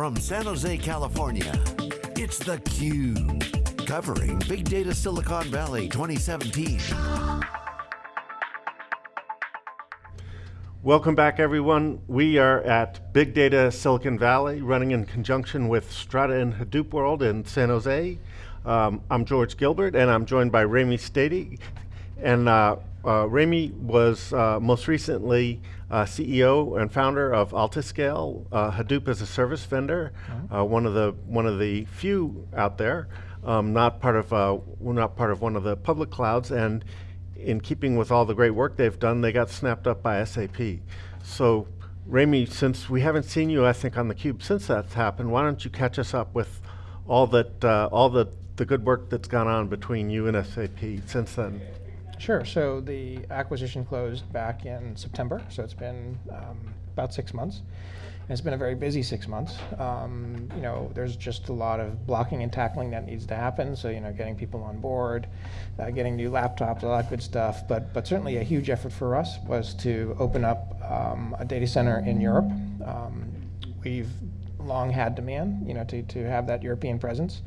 From San Jose, California, it's theCUBE. Covering Big Data Silicon Valley 2017. Welcome back everyone. We are at Big Data Silicon Valley, running in conjunction with Strata and Hadoop World in San Jose. Um, I'm George Gilbert and I'm joined by Raymie Stata. And uh, uh, Raymie was uh, most recently uh, CEO and founder of Altiscale, uh, Hadoop as a service vendor, uh-huh. uh, one of the one of the few out there, um, not part of uh, not part of one of the public clouds, and in keeping with all the great work they've done, they got snapped up by SAP. So, Raymie, since we haven't seen you, I think on the Cube since that's happened, why don't you catch us up with all that uh, all the the good work that's gone on between you and SAP since then? Sure. So the acquisition closed back in September, so it's been um, about six months. And it's been a very busy six months. Um, you know, there's just a lot of blocking and tackling that needs to happen. So you know, getting people on board, uh, getting new laptops, all that good stuff. But but certainly a huge effort for us was to open up um, a data center in Europe. Um, we've long had demand, you know, to to have that European presence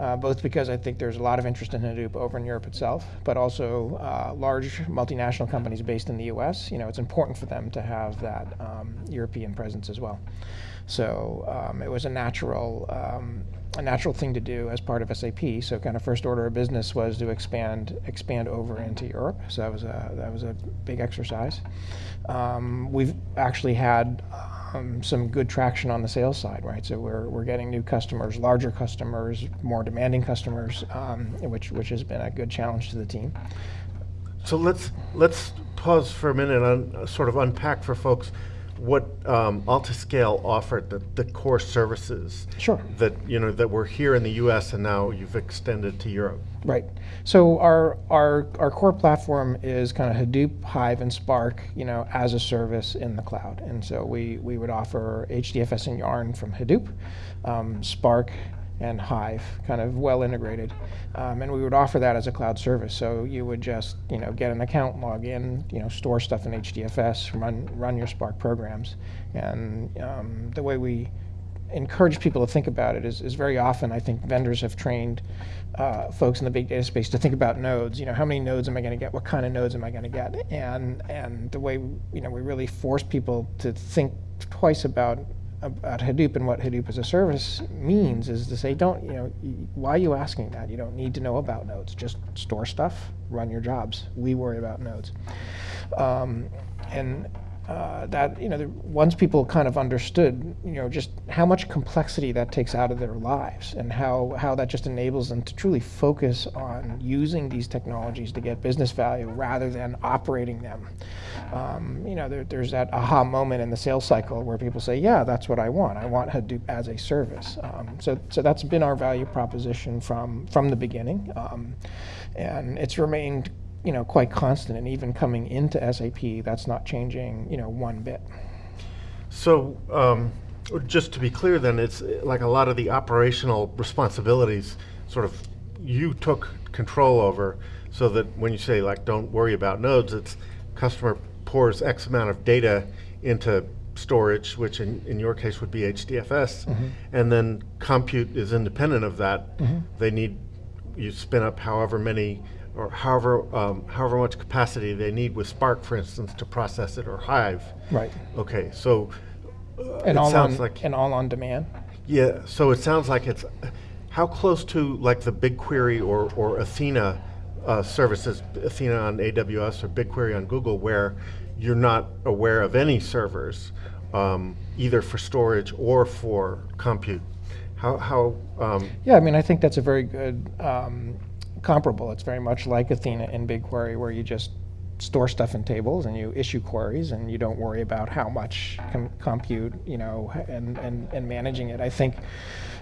uh, both because I think there's a lot of interest in Hadoop over in Europe itself, but also uh, large multinational companies based in the US, you know, it's important for them to have that um, European presence as well. So um, it was a natural, um, a natural thing to do as part of SAP. So kind of first order of business was to expand, expand over into Europe. So that was a, that was a big exercise. Um, we've actually had um, some good traction on the sales side, right? So we're, we're getting new customers, larger customers, more demanding customers, um, which, which has been a good challenge to the team. So let's, let's pause for a minute and sort of unpack for folks what um, Altiscale offered, the, the core services sure. that you know that were here in the U.S. and now you've extended to Europe. Right. So our our our core platform is kind of Hadoop, Hive, and Spark, you know, as a service in the cloud. And so we we would offer HDFS and Yarn from Hadoop, um, Spark and Hive, kind of well integrated. Um, and we would offer that as a cloud service. So you would just, you know, get an account, log in, you know, store stuff in HDFS, run run your Spark programs. And um, the way we encourage people to think about it is, is very often I think vendors have trained uh, folks in the big data space to think about nodes. You know, how many nodes am I going to get? What kind of nodes am I going to get? And and the way you know we really force people to think twice about about Hadoop and what Hadoop as a service means is to say, don't, you know, why are you asking that? You don't need to know about nodes. Just store stuff, run your jobs. We worry about nodes. Um, and uh, that you know, the, once people kind of understood, you know, just how much complexity that takes out of their lives, and how how that just enables them to truly focus on using these technologies to get business value rather than operating them. Um, you know, there, there's that aha moment in the sales cycle where people say, "Yeah, that's what I want. I want Hadoop as a service." Um, so, so that's been our value proposition from from the beginning, um, and it's remained you know, quite constant, and even coming into SAP, that's not changing, you know, one bit. So, um, just to be clear then, it's like a lot of the operational responsibilities sort of you took control over so that when you say like don't worry about nodes, it's customer pours X amount of data into storage, which in, in your case would be HDFS, mm -hmm. and then compute is independent of that. Mm -hmm. They need, you spin up however many or however um, however much capacity they need with Spark, for instance, to process it, or Hive. Right. Okay, so uh, and all on like and all on demand. Yeah. So it sounds like it's how close to like the BigQuery or or Athena uh, services, Athena on AWS or BigQuery on Google, where you're not aware of any servers, um, either for storage or for compute. How how? Um, yeah, I mean, I think that's a very good um, comparable. It's very much like Athena in BigQuery where you just store stuff in tables and you issue queries and you don't worry about how much com compute, you know, and, and, and managing it. I think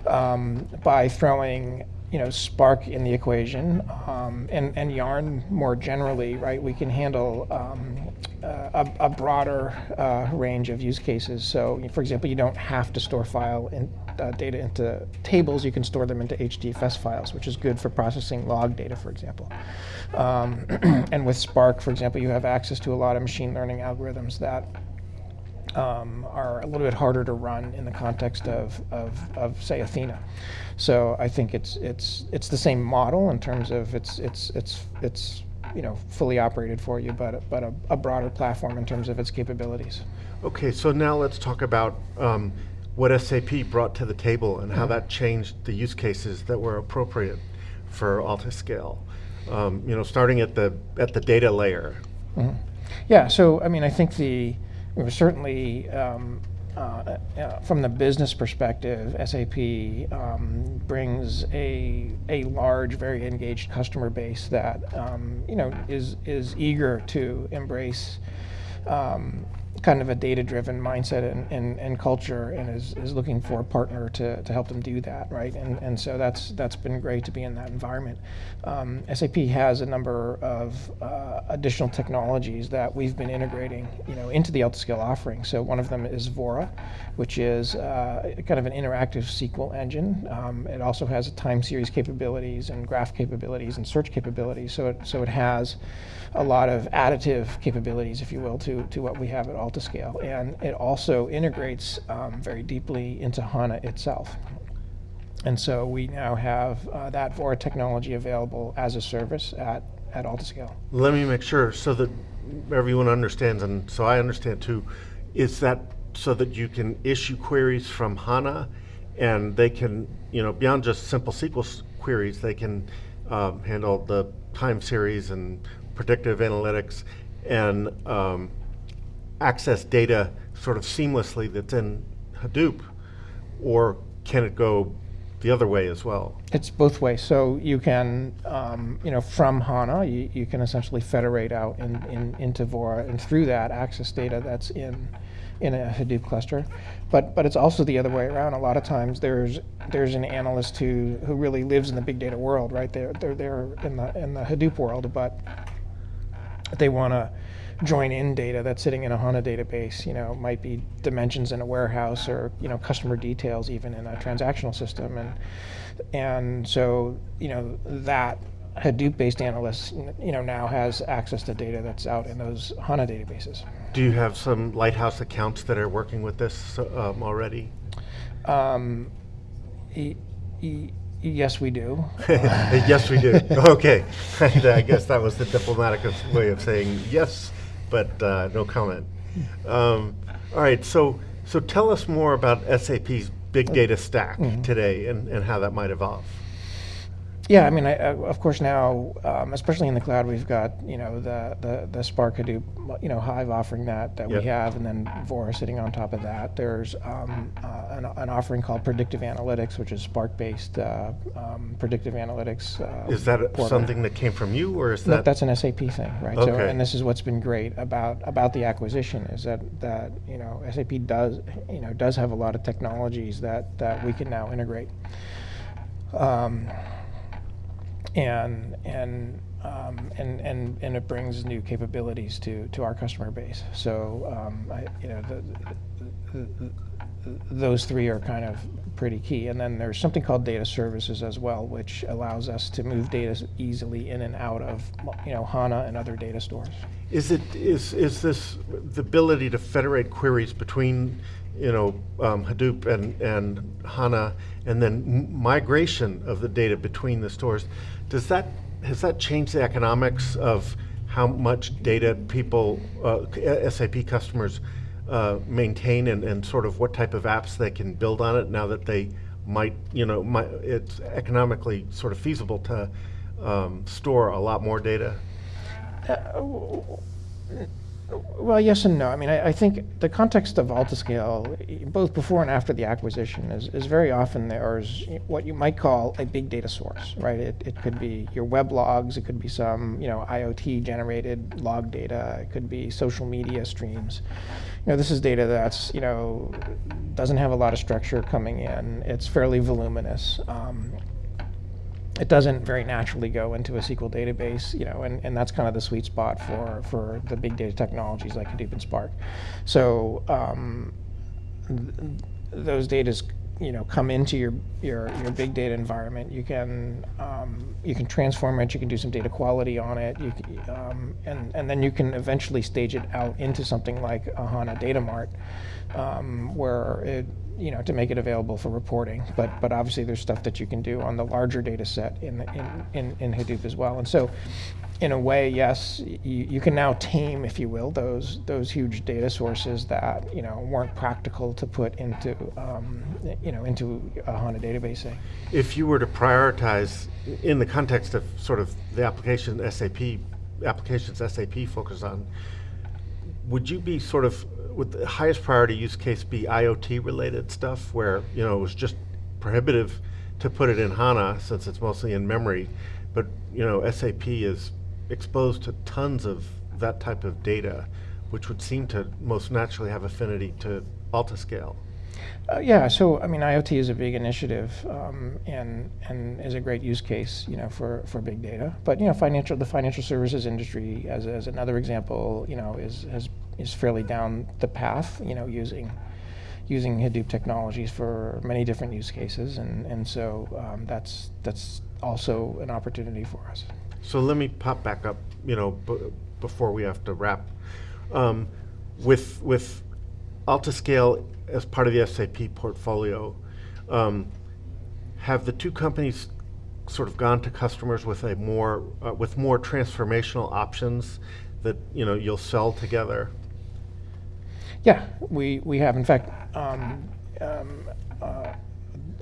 um, by throwing you know, Spark in the equation um, and, and Yarn more generally, right, we can handle um, a, a, broader uh, range of use cases. So, for example, you don't have to store file in, uh, data into tables, you can store them into HDFS files, which is good for processing log data, for example. Um, and with Spark, for example, you have access to a lot of machine learning algorithms that um, are a little bit harder to run in the context of, of, of say Athena. So I think it's it's it's the same model in terms of it's it's it's it's you know fully operated for you, but but a, a broader platform in terms of its capabilities. Okay, so now let's talk about um, what SAP brought to the table and how Mm-hmm. that changed the use cases that were appropriate for Altiscale. Um, you know, starting at the at the data layer. Yeah, so I mean, I think the certainly um, uh, uh, from the business perspective, SAP um, brings a a large, very engaged customer base that um, you know is is eager to embrace. Um, kind of a data-driven mindset and, and, and culture and is, is looking for a partner to, to help them do that right? And, and so that's that's been great to be in that environment. Um, SAP has a number of uh, additional technologies that we've been integrating you know into the Altiscale offering. So one of them is Vora which is uh, kind of an interactive SQL engine. Um, it also has time series capabilities and graph capabilities and search capabilities. So it, so it has a lot of additive capabilities, if you will, to, to what we have at Altiscale. And it also integrates um, very deeply into HANA itself. And so we now have uh, that Vora technology available as a service at, at Altiscale. Let me make sure so that everyone understands, and so I understand too. Is that so that you can issue queries from HANA, and they can, you know, beyond just simple SQL queries, they can um, handle the time series and predictive analytics and um, access data sort of seamlessly that's in Hadoop, or can it go the other way as well? It's both ways. So you can, um, you know, from HANA, you, you can essentially federate out in, in, into Vora, and through that access data that's in in a Hadoop cluster. But but it's also the other way around. A lot of times there's there's an analyst who who really lives in the big data world, right? They're they're in the in the Hadoop world, but they want to join in data that's sitting in a HANA database, you know, might be dimensions in a warehouse or, you know, customer details even in a transactional system. And, and so, you know, that Hadoop-based analyst, you know, now has access to data that's out in those HANA databases. Do you have some lighthouse accounts that are working with this um, already? Um, e- e- yes, we do. yes, we do. Okay, I guess that was the diplomatic way of saying yes, but uh, no comment. Um, all right, so so tell us more about SAP's big data stack today and, and how that might evolve. Yeah, I mean, I, of course now, um, especially in the cloud, we've got you know the the, the Spark Hadoop, you know Hive offering that that Yep. we have, and then Vora sitting on top of that. There's um, uh, an, an offering called Predictive Analytics, which is Spark-based uh, um, predictive analytics. Uh, Is that something that came from you, or is that? No, that that's an SAP thing, right? So, Okay. and this is what's been great about about the acquisition is that that you know SAP does you know does have a lot of technologies that that we can now integrate. Um, and and um, and and and it brings new capabilities to to our customer base. So um, I, you know the, the, the, those three are kind of pretty key. And then there's something called data services as well, which allows us to move data easily in and out of you know HANA and other data stores. Is it is is this the ability to federate queries between you know um, Hadoop and and HANA, and then migration of the data between the stores? Does that has that changed the economics of how much data people uh, SAP customers uh, maintain and, and sort of what type of apps they can build on it now that they might you know might, it's economically sort of feasible to um, store a lot more data? Well, yes and no. I mean, I, I think the context of Altiscale, both before and after the acquisition, is, is very often there's what you might call a big data source, right? It, it could be your web logs, it could be some, you know, IoT generated log data, it could be social media streams. You know, this is data that's, you know, doesn't have a lot of structure coming in. It's fairly voluminous. Um, it doesn't very naturally go into a SQL database, you know, and, and that's kind of the sweet spot for, for the big data technologies like Hadoop and Spark. So um, th- those data's you know come into your your, your big data environment. You can um, you can transform it. You can do some data quality on it. You can, um, and and then you can eventually stage it out into something like a HANA Data Mart, um, where it you know to make it available for reporting. But but obviously there's stuff that you can do on the larger data set in in, in in Hadoop as well. And so in a way, yes, you, you can now tame, if you will, those those huge data sources that you know weren't practical to put into um, you know into a HANA database. Say. If you were to prioritize in the context of sort of the application SAP applications SAP focus on, would you be sort of would the highest priority use case be IoT related stuff where you know it was just prohibitive to put it in HANA since it's mostly in memory, but you know SAP is exposed to tons of that type of data, which would seem to most naturally have affinity to Altiscale. Uh, yeah, so I mean, IoT is a big initiative um, and and is a great use case, you know, for, for big data. But you know, financial the financial services industry, as, as another example, you know, is has is fairly down the path, you know, using using Hadoop technologies for many different use cases, and and so um, that's that's also an opportunity for us. So let me pop back up, you know, before we have to wrap. Um, with with Altiscale as part of the SAP portfolio, um, have the two companies sort of gone to customers with a more uh, with more transformational options that you know you'll sell together? Yeah, we we have. In fact, um, um, uh,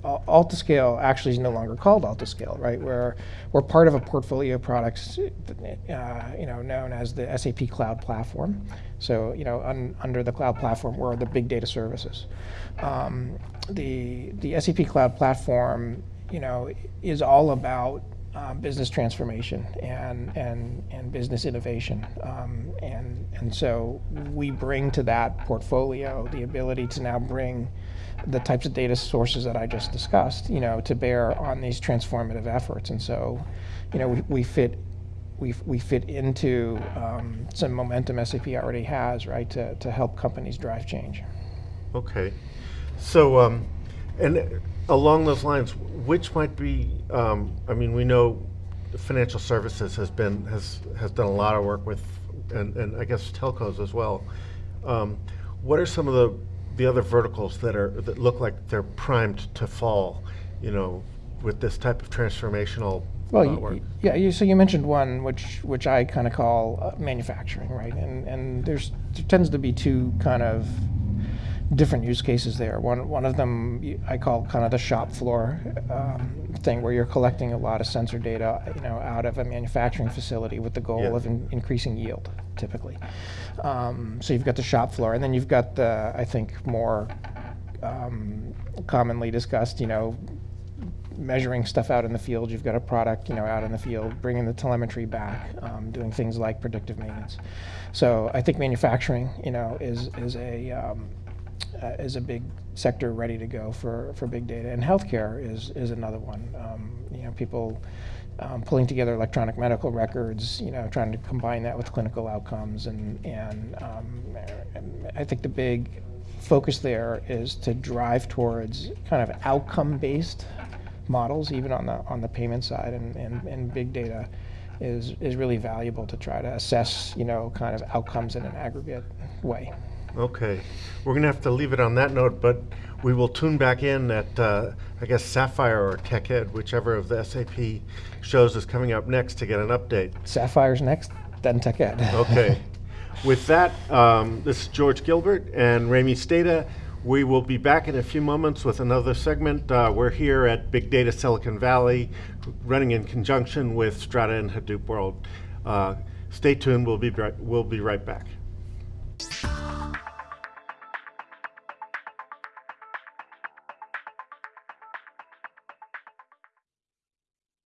Altiscale actually is no longer called Altiscale, right? We're, we're part of a portfolio of products, uh, you know, known as the SAP Cloud Platform. So, you know, un, under the cloud platform, we're the big data services. Um, the, the SAP Cloud Platform, you know, is all about uh, business transformation and, and, and business innovation. Um, and, and so we bring to that portfolio the ability to now bring the types of data sources that I just discussed, you know, to bear on these transformative efforts. And so, you know, we, we fit we, we fit into um, some momentum SAP already has, right, to, to help companies drive change. Okay. So, um, and along those lines, which might be, um, I mean, we know financial services has been, has, has done a lot of work with, and, and I guess telcos as well. Um, what are some of the the other verticals that are that look like they're primed to fall, you know, with this type of transformational well, uh, work? yeah. You, so you mentioned one, which which I kind of call uh, manufacturing, right? And and there's there tends to be two kind of different use cases there. One one of them I call kind of the shop floor um, thing, where you're collecting a lot of sensor data, you know, out of a manufacturing facility with the goal yeah. of in, increasing yield, typically. Um, so you've got the shop floor, and then you've got the I think more um, commonly discussed, you know, measuring stuff out in the field. You've got a product, you know, out in the field, bringing the telemetry back, um, doing things like predictive maintenance. So I think manufacturing, you know, is is a um, uh, is a big sector ready to go for, for big data. And healthcare is, is another one. Um, you know, people um, pulling together electronic medical records, you know, trying to combine that with clinical outcomes. And, and, um, and I think the big focus there is to drive towards kind of outcome-based models, even on the, on the payment side. And, and, and big data is, is really valuable to try to assess, you know, kind of outcomes in an aggregate way. Okay, we're going to have to leave it on that note, but we will tune back in at, uh, I guess, Sapphire or TechEd, whichever of the SAP shows is coming up next to get an update. Sapphire's next, then TechEd. okay. With that, um, this is George Gilbert and Raymie Stata. We will be back in a few moments with another segment. Uh, we're here at Big Data Silicon Valley, running in conjunction with Strata and Hadoop World. Uh, stay tuned, we'll be, right, we'll be right back.